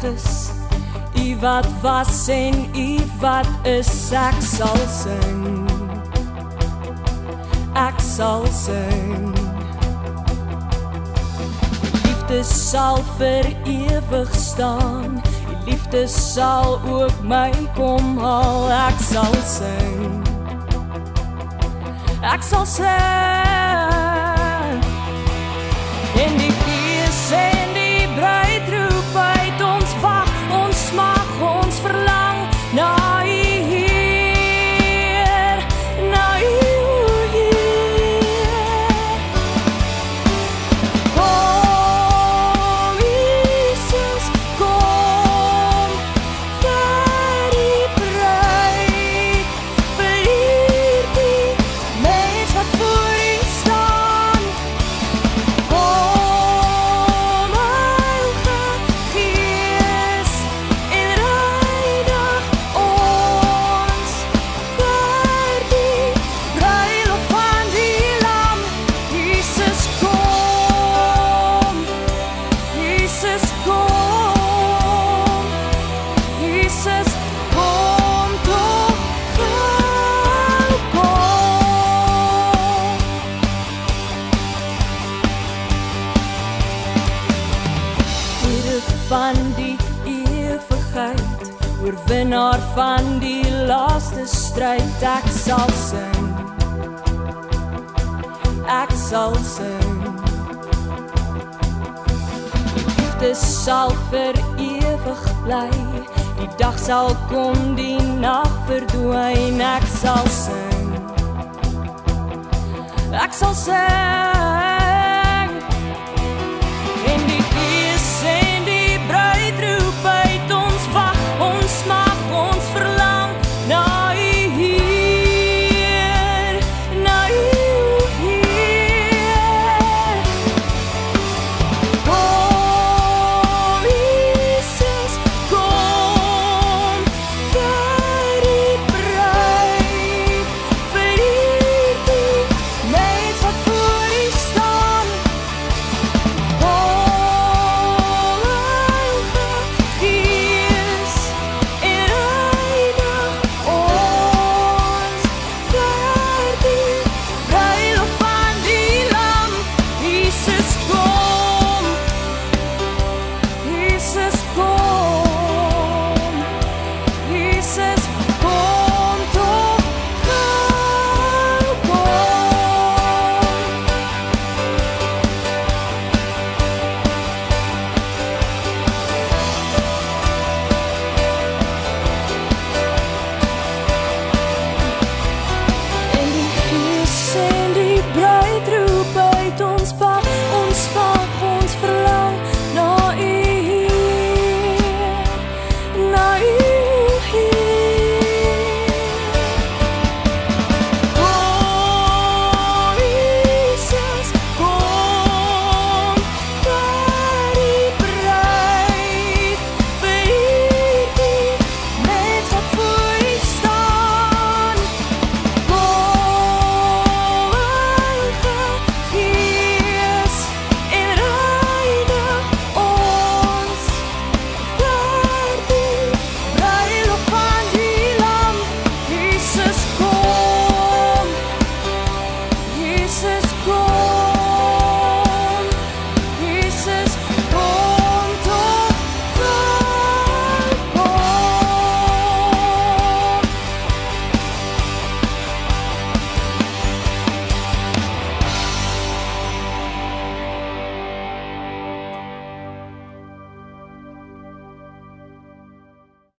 van die heiliges U wat was en U wat is ek sal sing. Ek sal sing. Liefde sal vir ewig staan. Die liefde sal ook my kom haal. Ek sal sing. Ek sal sing van die ewigheid, oorwinnaar van die laaste stryd, ek sal sing. Ek sal sing. Liefde sal vir ewig bly. Die dag sal kom, die nag verdwyn, ek sal sing. Ek sal sing.